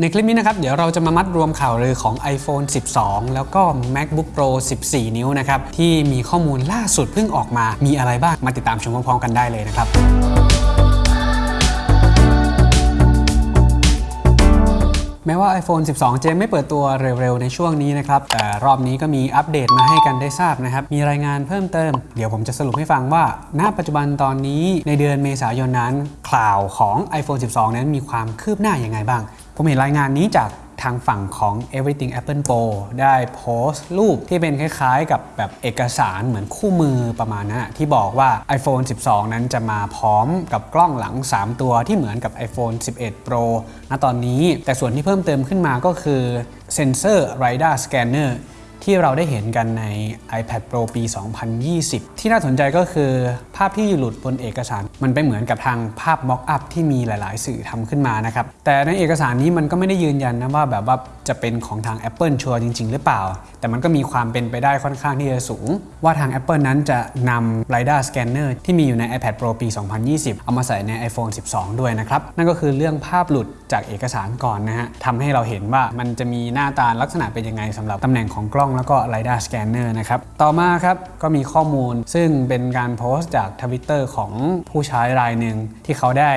ในคลิปนี้นะครับ เดี๋ยวเราจะมามัดรวมข่าวลือของ iPhone 12 แล้วก็ MacBook Pro 14 นิ้วนะครับ ที่มีข้อมูลล่าสุดเพิ่งออกมามีอะไรบ้างมาติดตามชมพร้อมๆกันได้เลยนะครับ แม้ว่า iPhone 12 จะไม่เปิดตัวเร็วๆ ในช่วงนี้นะครับ แต่รอบนี้ก็มีอัปเดตมาให้กันได้ทราบนะครับ มีรายงานเพิ่มเติม เดี๋ยวผมจะสรุปให้ฟังว่า ณ ปัจจุบันตอนนี้ในเดือนเมษายนนั้น ข่าวของ iPhone 12 นั้นมีความคืบหน้าอย่างไงบ้าง ผมเห็นรายงานนี้จาก ทางฝั่งของ Everything Apple Pro ได้โพสต์รูปที่เป็นคล้ายๆ กับแบบเอกสารเหมือนคู่มือประมาณนั้นที่บอกว่า iPhone 12 นั้นจะมาพร้อมกับกล้องหลัง 3 ตัวที่เหมือนกับ iPhone 11 Pro ณตอนนี้ แต่ส่วนที่เพิ่มเติมขึ้นมาก็คือเซนเซอร์ Radar Scanner ที่เราได้เห็นกันใน iPad Pro ปี 2020 ที่น่าสนใจก็คือภาพที่หลุดบนเอกสารมันไปเหมือนกับทางภาพ mock up ที่มีหลาย ๆ สื่อทำขึ้นมานะครับ แต่ในเอกสารนี้มันก็ไม่ได้ยืนยันนะว่าแบบว่าจะเป็นของทาง Apple ชัวร์จริง ๆ หรือเปล่า แต่มันก็มีความเป็นไปได้ค่อนข้างที่จะสูง ว่าทาง Apple นั้นจะนำ Radar Scanner ที่มีอยู่ใน iPad Pro ปี 2020 เอามาใส่ใน iPhone 12 ด้วยนะครับ นั่นก็คือเรื่องภาพหลุดจากเอกสารก่อนนะฮะทำให้เราเห็นว่ามันจะมีหน้าตาลักษณะเป็นยังไงสำหรับตำแหน่งของกล้องแล้วก็ Radar Scanner นะครับ ต่อมาครับก็มีข้อมูลซึ่งเป็นการโพสต์จากทวิตเตอร์ของผู้้ใช้รายหนึ่งที่เขาได้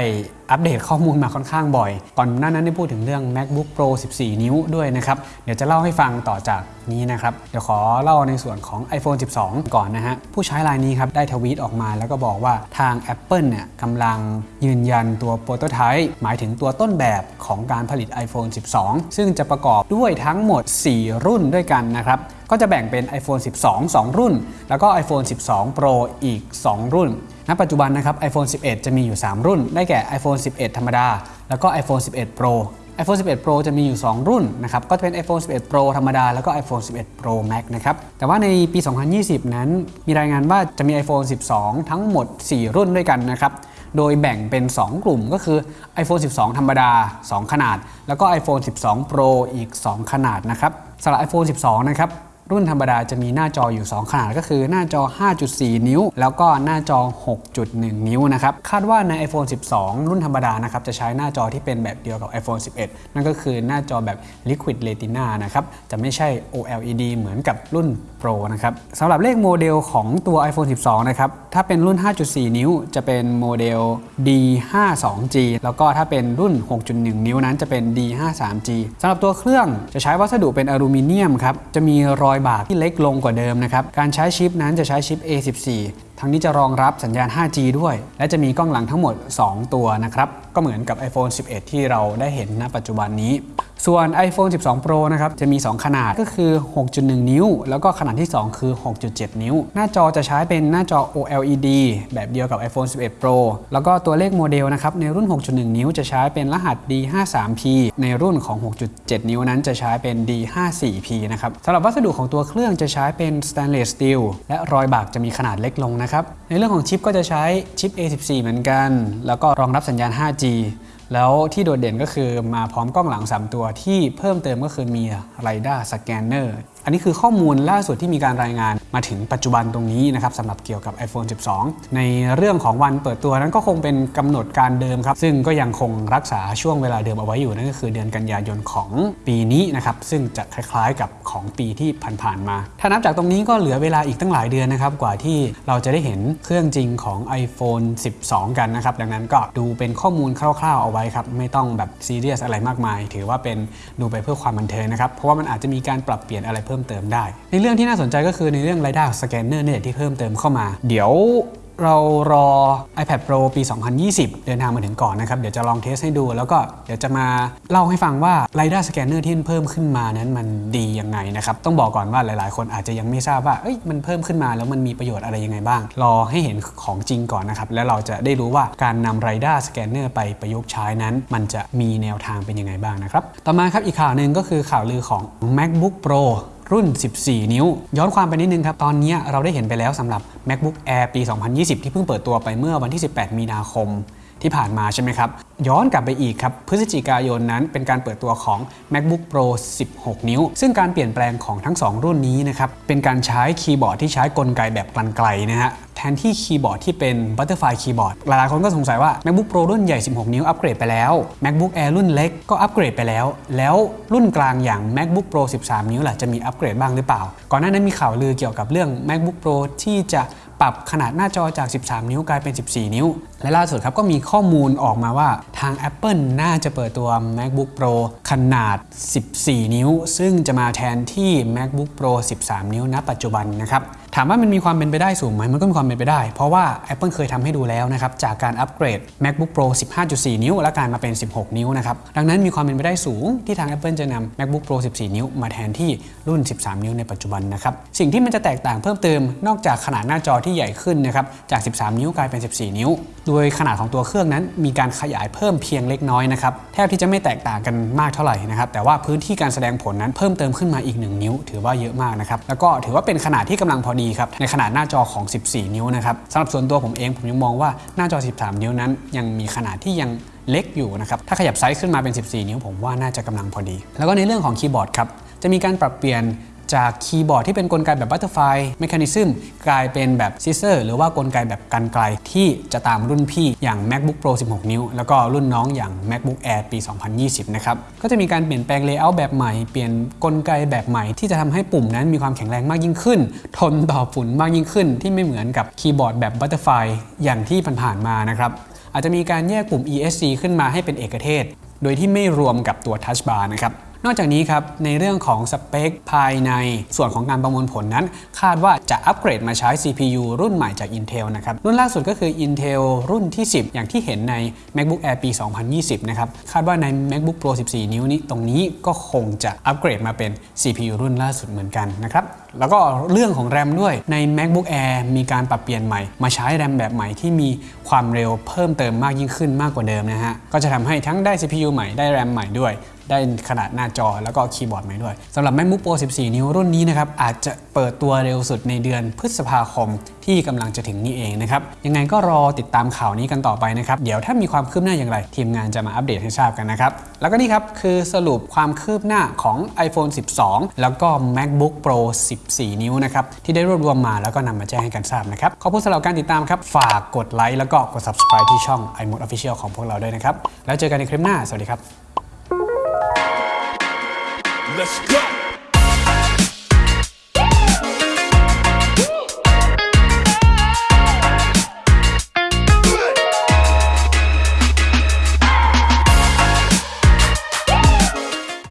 อัปเดตข้อมูลมาค่อนข้างบ่อย ก่อนหน้านั้นได้พูดถึงเรื่อง MacBook Pro 14 นิ้วด้วยนะครับ เดี๋ยวจะเล่าให้ฟังต่อจากนี้นะครับ เดี๋ยวขอเล่าในส่วนของ iPhone 12 ก่อนนะฮะ ผู้ใช้รายนี้ครับ ได้ทวีตออกมาแล้วก็บอกว่าทาง Apple เนี่ยกำลังยืนยันตัวโปรโตไทป์หมายถึงตัวต้นแบบของการผลิต iPhone 12 ซึ่งจะประกอบด้วยทั้งหมด 4 รุ่นด้วยกันนะครับก็จะแบ่งเป็น iPhone 12 2 รุ่น แล้วก็ iPhone 12 Pro อีก 2 รุ่น ณปัจจุบันนะครับ iPhone 11 จะมีอยู่ 3 รุ่น ได้แก่ iPhone 11 ธรรมดา แล้วก็ iPhone 11 Pro iPhone 11 Pro จะมีอยู่ 2 รุ่นนะครับ ก็จะเป็น iPhone 11 Pro ธรรมดา แล้วก็ iPhone 11 Pro Max นะครับ แต่ว่าในปี 2020 นั้น มีรายงานว่าจะมี iPhone 12 ทั้งหมด 4 รุ่นด้วยกันนะครับ โดยแบ่งเป็น 2 กลุ่มก็คือ iPhone 12 ธรรมดา 2 ขนาด แล้วก็ iPhone 12 Pro อีก 2 ขนาดนะครับสำหรับ iPhone 12 นะครับ รุ่นธรรมดาจะมีหน้าจออยู่ 2 ขนาดก็คือหน้าจอ 5.4 นิ้ว แล้วก็หน้าจอ 6.1 นิ้วนะครับ คาดว่าใน iPhone 12 รุ่นธรรมดานะครับจะใช้หน้าจอที่เป็นแบบเดียวกับ iPhone 11 นั่นก็คือหน้าจอแบบ Liquid Retina นะครับ จะไม่ใช่ OLED เหมือนกับรุ่น Pro นะครับสำหรับเลขโมเดลของตัว iPhone 12 นะครับ ถ้าเป็นรุ่น 5.4 นิ้ว จะเป็นโมเดล D52G แล้วก็ถ้าเป็นรุ่น 6.1 นิ้วนั้นจะเป็น D53G สำหรับตัวเครื่องจะใช้วัสดุเป็นอลูมิเนียมครับจะมีรอยบาทที่เล็กลงกว่าเดิมนะครับ การใช้ชิปนั้นจะใช้ชิป A14 ทั้งนี้จะรองรับสัญญาณ 5G ด้วย และจะมีกล้องหลังทั้งหมด 2 ตัวนะครับ ก็เหมือนกับ iPhone 11 ที่เราได้เห็นณปัจจุบันนี้ ส่วน iPhone 12 Pro นะครับ จะมี 2 ขนาดก็คือ 6.1 นิ้ว แล้วก็ขนาดที่ 2 คือ 6.7 นิ้ว หน้าจอจะใช้เป็นหน้าจอ OLED แบบเดียวกับ iPhone 11 Pro แล้วก็ตัวเลขโมเดลนะครับ ในรุ่น 6.1 นิ้วจะใช้เป็นรหัส D53P ในรุ่นของ 6.7 นิ้วนั้นจะใช้เป็น D54P นะครับสำหรับวัสดุของตัวเครื่องจะใช้เป็น stainless steel และรอยบากจะมีขนาดเล็กลงนะครับ ในเรื่องของชิปก็จะใช้ชิป A14 เหมือนกัน แล้วก็รองรับสัญญาณ 5G แล้วที่โดดเด่นก็คือมาพร้อมกล้องหลัง 3 ตัวที่เพิ่มเติมก็คือมี Radar Scanner อัันนี้คือข้อมูลล่าสุดที่มีการรายงานมาถึงปัจจุบันตรงนี้นะครับสำหรับเกี่ยวกับ iPhone 12 ในเรื่องของวันเปิดตัวนั้นก็คงเป็นกำหนดการเดิมครับ ซึ่งก็ยังคงรักษาช่วงเวลาเดิมเอาไว้อยู่นั่นก็คือเดือนกันยายนของปีนี้นะครับซึ่งจะคล้ายๆกับของปีที่ผ่านๆมา ถ้านับจากตรงนี้ก็เหลือเวลาอีกตั้งหลายเดือนนะครับกว่าที่เราจะได้เห็นเครื่องจริงของ iPhone 12 กันนะครับดังนั้นก็ดูเป็นข้อมูลคร่าวๆเอาไว้ครับไม่ต้องแบบซีเรียสอะไรมากมาย ถือว่าเป็นดูไปเพื่อความบันเทิงนะครับเพราะว่ามันอาจจะมีการปรับเปลี่ยนอะไรเพิ่มเติมได้ ในเรื่องที่น่าสนใจก็คือในเรื่อง Radar Scanner เนี่ยที่เพิ่มเติมเข้ามา เดี๋ยวเรารอ iPad Pro ปี 2020 เดินทางมาถึงก่อนนะครับ เดี๋ยวจะลองเทสให้ดู แล้วก็เดี๋ยวจะมาเล่าให้ฟังว่า Radar Scanner ที่เพิ่มขึ้นมานั้นมันดียังไงนะครับ ต้องบอกก่อนว่าหลายๆ คนอาจจะยังไม่ทราบว่าเอ้ยมันเพิ่มขึ้นมาแล้วมันมีประโยชน์อะไรยังไงบ้าง รอให้เห็นของจริงก่อนนะครับ แล้วเราจะได้รู้ว่าการนำ Radar Scanner ไปประยุกต์ใช้นั้น มันจะมีแนวทางเป็นยังไงบ้างนะครับ ต่อมาครับอีกข่าวหนึ่งก็คือข่าวลือของ MacBook Pro รุ่น 14 นิ้ว ย้อนความไปนิดนึงครับ ตอนนี้เราได้เห็นไปแล้วสำหรับ MacBook Air ปี 2020 ที่เพิ่งเปิดตัวไปเมื่อวันที่ 18 มีนาคม ที่ผ่านมาใช่ไหมครับ ย้อนกลับไปอีกครับ พฤศจิกายนนั้นเป็นการเปิดตัวของ MacBook Pro 16 นิ้ว ซึ่งการเปลี่ยนแปลงของทั้ง 2 รุ่นนี้นะครับ เป็นการใช้คีย์บอร์ดที่ใช้กลไกแบบกรรไกรนะฮะแทนที่คีย์บอร์ดที่เป็น Butterfly คีย์บอร์ดหลายๆคนก็สงสัยว่า MacBook Pro รุ่นใหญ่ 16 นิ้วอัปเกรดไปแล้ว MacBook Air รุ่นเล็กก็อัปเกรดไปแล้ว แล้วรุ่นกลางอย่าง MacBook Pro 13 นิ้วล่ะจะมีอัปเกรดบ้างหรือเปล่า ก่อนหน้านั้นมีข่าวลือเกี่ยวกับเรื่อง MacBook Pro ที่จะ ปรับขนาดหน้าจอจาก 13 นิ้วกลายเป็น 14 นิ้ว และล่าสุดครับก็มีข้อมูลออกมาว่าทาง Apple น่าจะเปิดตัว MacBook Pro ขนาด 14 นิ้ว ซึ่งจะมาแทนที่ MacBook Pro 13 นิ้วณปัจจุบันนะครับ ถามว่ามันมีความเป็นไปได้สูงไหมมันก็มีความเป็นไปได้ เพราะว่า Apple เคยทำให้ดูแล้วนะครับจากการอัปเกรด MacBook Pro 15.4 นิ้ว และกลายมาเป็น 16 นิ้วนะครับดังนั้นมีความเป็นไปได้สูงที่ทาง Apple จะนำ MacBook Pro 14 นิ้ว มาแทนที่รุ่น 13 นิ้วในปัจจุบันนะครับสิ่งที่มันจะแตกต่างเพิ่มเติมนอกจากขนาดหน้าจอที่ใหญ่ขึ้นนะครับจาก 13 นิ้วกลายเป็น 14 นิ้ว โดยขนาดของตัวเครื่องนั้น มีการขยายเพิ่มเพียงเล็กน้อยนะครับแทบที่จะไม่แตกต่างกันมากเท่าไหร่นะครับแต่ว่าพื้นที่การแสดงผลนั้นเพิ่มเติมขึ้นมาอีก 1 นิ้ว ถือว่าเยอะมากนะครับแล้วก็ถือว่าเป็นขนาดที่กำลังพอดีครับในขนาดหน้าจอของ 14 นิ้วนะครับสำหรับส่วนตัวผมเองผมยังมองว่าหน้าจอ 13 นิ้วนั้น ยังมีขนาดที่ยังเล็กอยู่นะครับถ้าขยับไซส์ขึ้นมาเป็น 14 นิ้วผมว่าน่าจะกำลังพอดี แล้วก็ในเรื่องของคีย์บอร์ดครับจะมีการปรับเปลี่ยน จากคีย์บอร์ดที่เป็นกลไกแบบ Butterfly Mechanism กลายเป็นแบบ Scissor หรือว่ากลไกแบบกันไกลที่จะตามรุ่นพี่อย่าง MacBook Pro 16 นิ้ว แล้วก็รุ่นน้องอย่าง MacBook Air ปี 2020 นะครับ ก็จะมีการเปลี่ยนแปลง Layout แบบใหม่ เปลี่ยนกลไกแบบใหม่ที่จะทำให้ปุ่มนั้นมีความแข็งแรงมากยิ่งขึ้น ทนต่อฝุ่นมากยิ่งขึ้น ที่ไม่เหมือนกับคีย์บอร์ดแบบ Butterfly อย่างที่ผ่านๆมานะครับอาจจะมีการแยกปุ่ม ESC ขึ้นมาให้เป็นเอกเทศ โดยที่ไม่รวมกับตัว Touch Bar นะครับ นอกจากนี้ครับในเรื่องของสเปคภายในส่วนของการประมวลผลนั้น คาดว่าจะอัปเกรดมาใช้ CPU รุ่นใหม่จาก Intel นะครับรุ่นล่าสุดก็คือ Intel รุ่นที่ 10 อย่างที่เห็นใน MacBook Air ปี 2020 นะครับคาดว่าใน MacBook Pro 14 นิ้วนี้ตรงนี้ก็คงจะอัปเกรดมาเป็น CPU รุ่นล่าสุดเหมือนกันนะครับ แล้วก็เรื่องของ RAM ด้วยใน MacBook Air มีการปรับเปลี่ยนใหม่ มาใช้ RAM แบบใหม่ที่มีความเร็วเพิ่มเติมมากยิ่งขึ้นมากกว่าเดิมนะฮะ ก็จะทำให้ทั้งได้ CPU ใหม่ได้ RAM ใหม่ด้วย ได้ขนาดหน้าจอแล้วก็คีย์บอร์ดใหม่ด้วยสำหรับ MacBook Pro 14 นิ้วรุ่นนี้นะครับ อาจจะเปิดตัวเร็วสุดในเดือนพฤษภาคมที่กำลังจะถึงนี้เองนะครับ ยังไงก็รอติดตามข่าวนี้กันต่อไปนะครับ เดี๋ยวถ้ามีความคืบหน้าอย่างไร ทีมงานจะมาอัปเดตให้ทราบกันนะครับ แล้วก็นี่ครับคือสรุปความคืบหน้าของ iPhone 12 แล้วก็ MacBook Pro 14 นิ้วนะครับที่ได้รวบรวมมาแล้วก็นำมาแจ้งให้กันทราบนะครับขอบคุณสำหรับการติดตามครับฝากกดไลค์แล้วก็กด subscribe ที่ช่อง iMode Official ของพวกเราด้วยนะครับแล้วเจอกันในคลิปหน้าสวัสดีครับ Let's go.